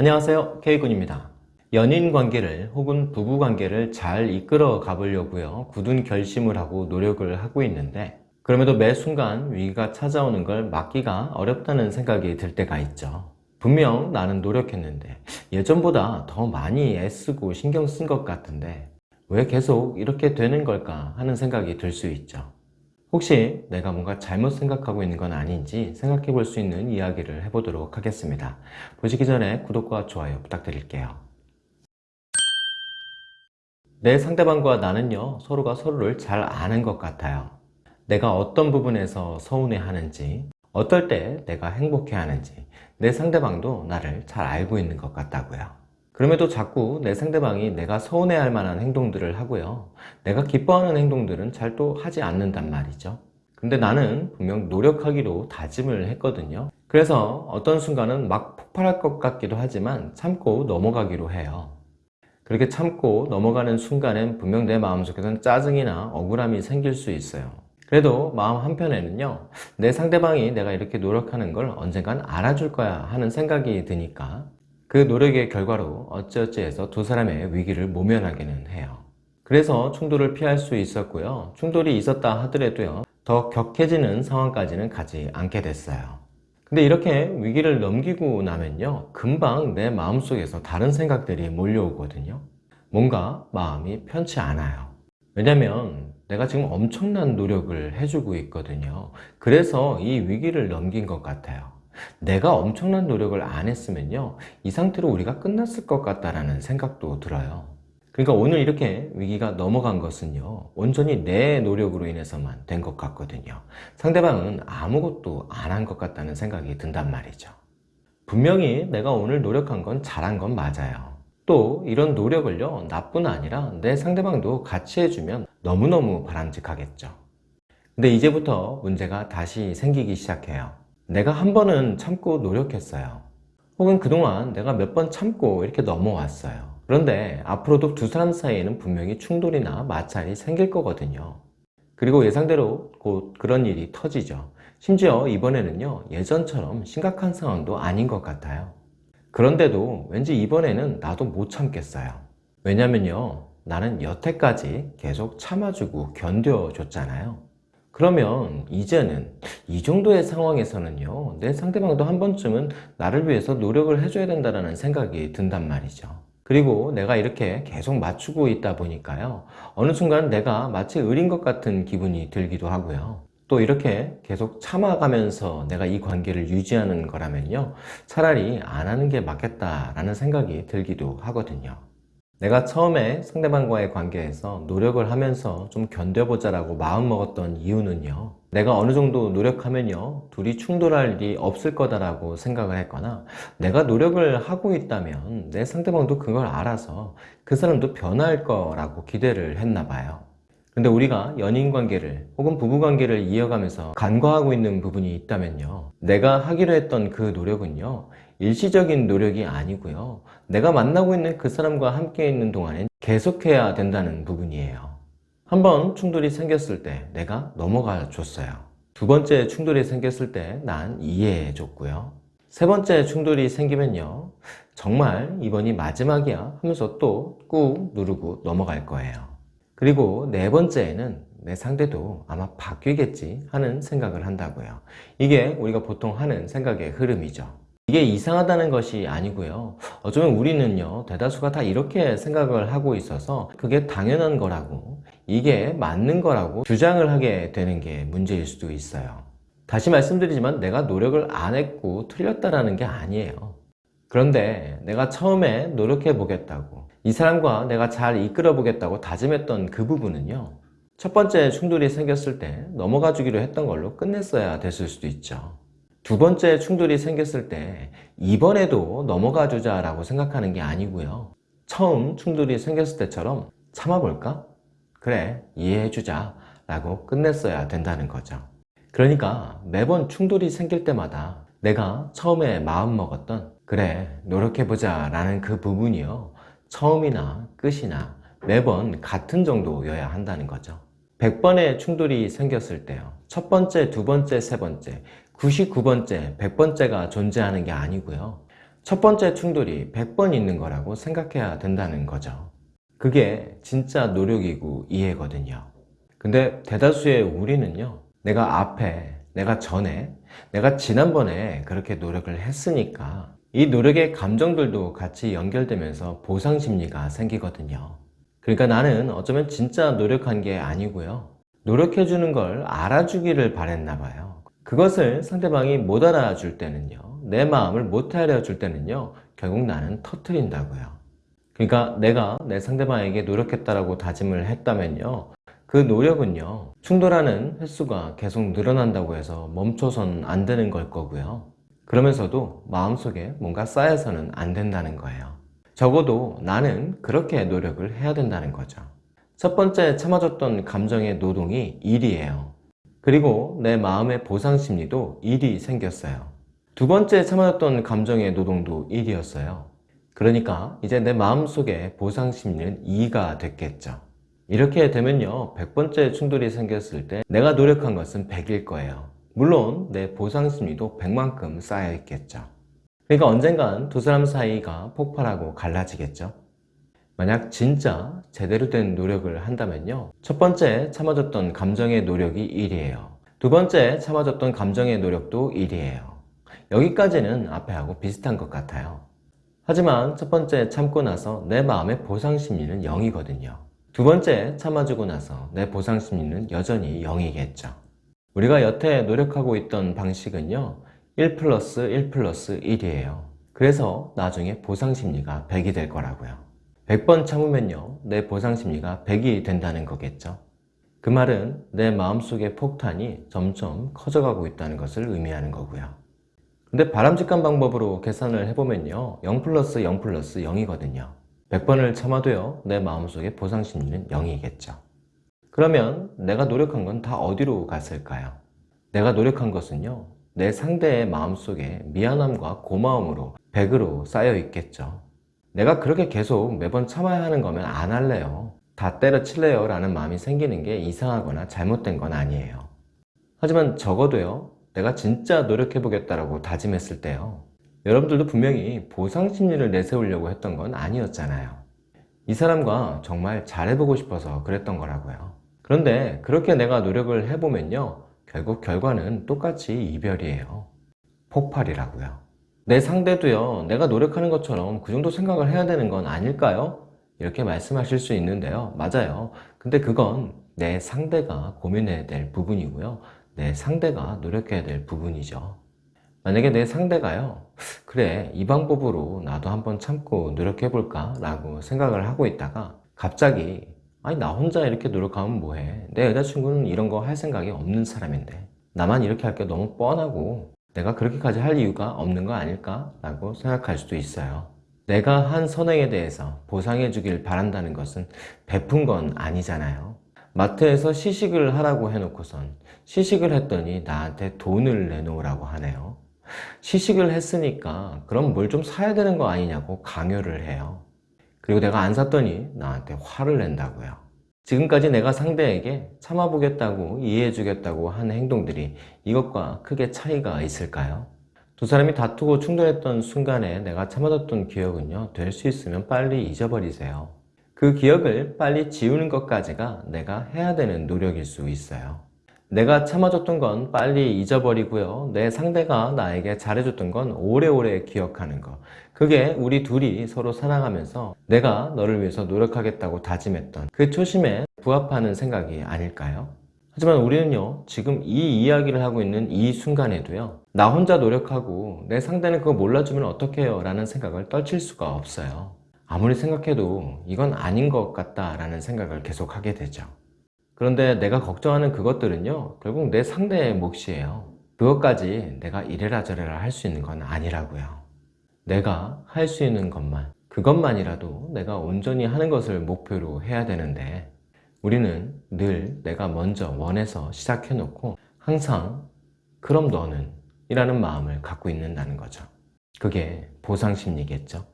안녕하세요. K군입니다. 연인 관계를 혹은 부부 관계를 잘 이끌어 가보려고요. 굳은 결심을 하고 노력을 하고 있는데 그럼에도 매 순간 위기가 찾아오는 걸 막기가 어렵다는 생각이 들 때가 있죠. 분명 나는 노력했는데 예전보다 더 많이 애쓰고 신경 쓴 것 같은데 왜 계속 이렇게 되는 걸까 하는 생각이 들 수 있죠 혹시 내가 뭔가 잘못 생각하고 있는 건 아닌지 생각해 볼 수 있는 이야기를 해보도록 하겠습니다. 보시기 전에 구독과 좋아요 부탁드릴게요. 내 상대방과 나는요 서로가 서로를 잘 아는 것 같아요. 내가 어떤 부분에서 서운해 하는지 어떨 때 내가 행복해 하는지 내 상대방도 나를 잘 알고 있는 것 같다고요. 그럼에도 자꾸 내 상대방이 내가 서운해할 만한 행동들을 하고요. 내가 기뻐하는 행동들은 잘 또 하지 않는단 말이죠. 근데 나는 분명 노력하기로 다짐을 했거든요. 그래서 어떤 순간은 막 폭발할 것 같기도 하지만 참고 넘어가기로 해요. 그렇게 참고 넘어가는 순간엔 분명 내 마음속에는 짜증이나 억울함이 생길 수 있어요. 그래도 마음 한편에는요 내 상대방이 내가 이렇게 노력하는 걸 언젠간 알아줄 거야 하는 생각이 드니까 그 노력의 결과로 어찌어찌 해서 두 사람의 위기를 모면하기는 해요. 그래서 충돌을 피할 수 있었고요. 충돌이 있었다 하더라도요. 더 격해지는 상황까지는 가지 않게 됐어요. 근데 이렇게 위기를 넘기고 나면요. 금방 내 마음속에서 다른 생각들이 몰려오거든요. 뭔가 마음이 편치 않아요. 왜냐면 내가 지금 엄청난 노력을 해주고 있거든요. 그래서 이 위기를 넘긴 것 같아요. 내가 엄청난 노력을 안 했으면요 이 상태로 우리가 끝났을 것 같다라는 생각도 들어요. 그러니까 오늘 이렇게 위기가 넘어간 것은요 온전히 내 노력으로 인해서만 된 것 같거든요. 상대방은 아무것도 안 한 것 같다는 생각이 든단 말이죠. 분명히 내가 오늘 노력한 건 잘한 건 맞아요. 또 이런 노력을요 나뿐 아니라 내 상대방도 같이 해주면 너무너무 바람직하겠죠. 근데 이제부터 문제가 다시 생기기 시작해요 내가 한 번은 참고 노력했어요. 혹은 그동안 내가 몇 번 참고 이렇게 넘어왔어요. 그런데 앞으로도 두 사람 사이에는 분명히 충돌이나 마찰이 생길 거거든요. 그리고 예상대로 곧 그런 일이 터지죠. 심지어 이번에는요 예전처럼 심각한 상황도 아닌 것 같아요. 그런데도 왠지 이번에는 나도 못 참겠어요. 왜냐면요 나는 여태까지 계속 참아주고 견뎌줬잖아요 그러면 이제는 이 정도의 상황에서는요 내 상대방도 한 번쯤은 나를 위해서 노력을 해줘야 된다는 생각이 든단 말이죠. 그리고 내가 이렇게 계속 맞추고 있다 보니까요 어느 순간 내가 마치 을인 것 같은 기분이 들기도 하고요. 또 이렇게 계속 참아가면서 내가 이 관계를 유지하는 거라면요 차라리 안 하는 게 맞겠다라는 생각이 들기도 하거든요 내가 처음에 상대방과의 관계에서 노력을 하면서 좀 견뎌보자 라고 마음먹었던 이유는요. 내가 어느 정도 노력하면요. 둘이 충돌할 일이 없을 거다라고 생각을 했거나 내가 노력을 하고 있다면 내 상대방도 그걸 알아서 그 사람도 변할 거라고 기대를 했나 봐요 근데 우리가 연인관계를 혹은 부부관계를 이어가면서 간과하고 있는 부분이 있다면요. 내가 하기로 했던 그 노력은요 일시적인 노력이 아니고요. 내가 만나고 있는 그 사람과 함께 있는 동안엔 계속해야 된다는 부분이에요. 한 번 충돌이 생겼을 때 내가 넘어가 줬어요. 두 번째 충돌이 생겼을 때 난 이해해 줬고요. 세 번째 충돌이 생기면요 정말 이번이 마지막이야 하면서 또 꾹 누르고 넘어갈 거예요 그리고 네 번째에는 내 상대도 아마 바뀌겠지 하는 생각을 한다고요. 이게 우리가 보통 하는 생각의 흐름이죠. 이게 이상하다는 것이 아니고요. 어쩌면 우리는요 대다수가 다 이렇게 생각을 하고 있어서 그게 당연한 거라고 이게 맞는 거라고 주장을 하게 되는 게 문제일 수도 있어요. 다시 말씀드리지만 내가 노력을 안 했고 틀렸다라는 게 아니에요. 그런데 내가 처음에 노력해 보겠다고 이 사람과 내가 잘 이끌어 보겠다고 다짐했던 그 부분은요 첫 번째 충돌이 생겼을 때 넘어가 주기로 했던 걸로 끝냈어야 됐을 수도 있죠. 두 번째 충돌이 생겼을 때 이번에도 넘어가 주자 라고 생각하는 게 아니고요. 처음 충돌이 생겼을 때처럼 참아볼까? 그래 이해해 주자 라고 끝냈어야 된다는 거죠. 그러니까 매번 충돌이 생길 때마다 내가 처음에 마음먹었던 그래 노력해보자 라는 그 부분이요 처음이나 끝이나 매번 같은 정도여야 한다는 거죠 100번의 충돌이 생겼을 때요 첫 번째, 두 번째, 세 번째 99번째, 100번째가 존재하는 게 아니고요 첫 번째 충돌이 100번 있는 거라고 생각해야 된다는 거죠. 그게 진짜 노력이고 이해거든요. 근데 대다수의 우리는요, 내가 앞에, 내가 전에, 내가 지난번에 그렇게 노력을 했으니까 이 노력의 감정들도 같이 연결되면서 보상 심리가 생기거든요. 그러니까 나는 어쩌면 진짜 노력한 게 아니고요. 노력해주는 걸 알아주기를 바랬나 봐요. 그것을 상대방이 못 알아줄 때는요. 내 마음을 못 알아줄 때는요. 결국 나는 터트린다고요. 그러니까 내가 내 상대방에게 노력했다라고 다짐을 했다면요. 그 노력은요. 충돌하는 횟수가 계속 늘어난다고 해서 멈춰선 안 되는 걸 거고요. 그러면서도 마음속에 뭔가 쌓여서는 안 된다는 거예요. 적어도 나는 그렇게 노력을 해야 된다는 거죠. 첫 번째 참아줬던 감정의 노동이 일이에요. 그리고 내 마음의 보상 심리도 일이 생겼어요. 두 번째 참아줬던 감정의 노동도 일이었어요. 그러니까 이제 내 마음속에 보상 심리는 2가 됐겠죠. 이렇게 되면요. 100번째 충돌이 생겼을 때 내가 노력한 것은 100일 거예요. 물론 내 보상 심리도 100만큼 쌓여 있겠죠. 그러니까 언젠간 두 사람 사이가 폭발하고 갈라지겠죠. 만약 진짜 제대로 된 노력을 한다면요. 첫 번째 참아줬던 감정의 노력이 1이에요. 두 번째 참아줬던 감정의 노력도 1이에요. 여기까지는 앞에 하고 비슷한 것 같아요. 하지만 첫 번째 참고 나서 내 마음의 보상 심리는 0이거든요. 두 번째 참아주고 나서 내 보상 심리는 여전히 0이겠죠. 우리가 여태 노력하고 있던 방식은요. 1 플러스 1 플러스 1이에요. 그래서 나중에 보상 심리가 100이 될 거라고요. 100번 참으면요. 내 보상 심리가 100이 된다는 거겠죠. 그 말은 내 마음속의 폭탄이 점점 커져가고 있다는 것을 의미하는 거고요. 근데 바람직한 방법으로 계산을 해보면요. 0 플러스 0 플러스 0이거든요. 100번을 참아도요. 내 마음속의 보상 심리는 0이겠죠. 그러면 내가 노력한 건 다 어디로 갔을까요? 내가 노력한 것은요. 내 상대의 마음속에 미안함과 고마움으로 100으로 쌓여 있겠죠. 내가 그렇게 계속 매번 참아야 하는 거면 안 할래요. 다 때려칠래요 라는 마음이 생기는 게 이상하거나 잘못된 건 아니에요. 하지만 적어도요. 내가 진짜 노력해 보겠다라고 다짐했을 때요. 여러분들도 분명히 보상 심리를 내세우려고 했던 건 아니었잖아요. 이 사람과 정말 잘해보고 싶어서 그랬던 거라고요. 그런데 그렇게 내가 노력을 해보면요. 결국 결과는 똑같이 이별이에요. 폭발이라고요. 내 상대도요. 내가 노력하는 것처럼 그 정도 생각을 해야 되는 건 아닐까요? 이렇게 말씀하실 수 있는데요. 맞아요. 근데 그건 내 상대가 고민해야 될 부분이고요. 내 상대가 노력해야 될 부분이죠. 만약에 내 상대가요. 그래 이 방법으로 나도 한번 참고 노력해볼까? 라고 생각을 하고 있다가 갑자기 아니 나 혼자 이렇게 노력하면 뭐해? 내 여자친구는 이런 거 할 생각이 없는 사람인데. 나만 이렇게 할 게 너무 뻔하고 내가 그렇게까지 할 이유가 없는 거 아닐까? 라고 생각할 수도 있어요. 내가 한 선행에 대해서 보상해 주길 바란다는 것은 베푼 건 아니잖아요. 마트에서 시식을 하라고 해놓고선 시식을 했더니 나한테 돈을 내놓으라고 하네요. 시식을 했으니까 그럼 뭘 좀 사야 되는 거 아니냐고 강요를 해요 그리고 내가 안 샀더니 나한테 화를 낸다고요. 지금까지 내가 상대에게 참아보겠다고 이해해주겠다고 한 행동들이 이것과 크게 차이가 있을까요? 두 사람이 다투고 충돌했던 순간에 내가 참아줬던 기억은요 될 수 있으면 빨리 잊어버리세요. 그 기억을 빨리 지우는 것까지가 내가 해야 되는 노력일 수 있어요. 내가 참아줬던 건 빨리 잊어버리고요. 내 상대가 나에게 잘해줬던 건 오래오래 기억하는 것. 그게 우리 둘이 서로 사랑하면서 내가 너를 위해서 노력하겠다고 다짐했던 그 초심에 부합하는 생각이 아닐까요? 하지만 우리는요 지금 이 이야기를 하고 있는 이 순간에도요 나 혼자 노력하고 내 상대는 그거 몰라주면 어떡해요? 라는 생각을 떨칠 수가 없어요. 아무리 생각해도 이건 아닌 것 같다 라는 생각을 계속 하게 되죠. 그런데 내가 걱정하는 그것들은요 결국 내 상대의 몫이에요. 그것까지 내가 이래라 저래라 할 수 있는 건 아니라고요 내가 할 수 있는 것만 그것만이라도 내가 온전히 하는 것을 목표로 해야 되는데 우리는 늘 내가 먼저 원해서 시작해 놓고 항상 그럼 너는 이라는 마음을 갖고 있는다는 거죠. 그게 보상심리겠죠.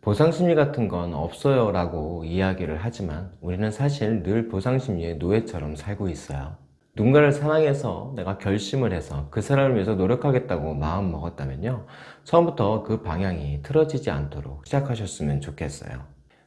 보상심리 같은 건 없어요 라고 이야기를 하지만 우리는 사실 늘 보상심리의 노예처럼 살고 있어요 누군가를 사랑해서 내가 결심을 해서 그 사람을 위해서 노력하겠다고 마음 먹었다면요. 처음부터 그 방향이 틀어지지 않도록 시작하셨으면 좋겠어요.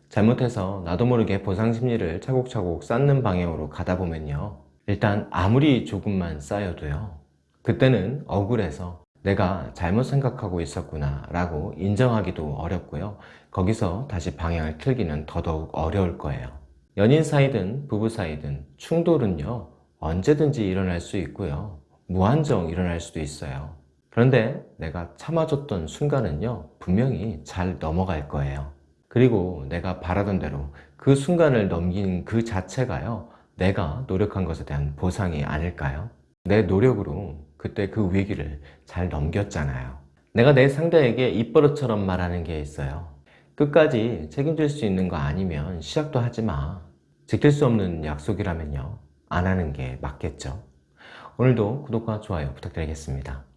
잘못해서 나도 모르게 보상 심리를 차곡차곡 쌓는 방향으로 가다 보면요. 일단 아무리 조금만 쌓여도요. 그때는 억울해서 내가 잘못 생각하고 있었구나 라고 인정하기도 어렵고요. 거기서 다시 방향을 틀기는 더더욱 어려울 거예요. 연인 사이든 부부 사이든 충돌은요. 언제든지 일어날 수 있고요. 무한정 일어날 수도 있어요. 그런데 내가 참아줬던 순간은요. 분명히 잘 넘어갈 거예요. 그리고 내가 바라던 대로 그 순간을 넘긴 그 자체가요. 내가 노력한 것에 대한 보상이 아닐까요? 내 노력으로 그때 그 위기를 잘 넘겼잖아요. 내가 내 상대에게 입버릇처럼 말하는 게 있어요. 끝까지 책임질 수 있는 거 아니면 시작도 하지 마. 지킬 수 없는 약속이라면요. 안 하는 게 맞겠죠. 오늘도 구독과 좋아요 부탁드리겠습니다.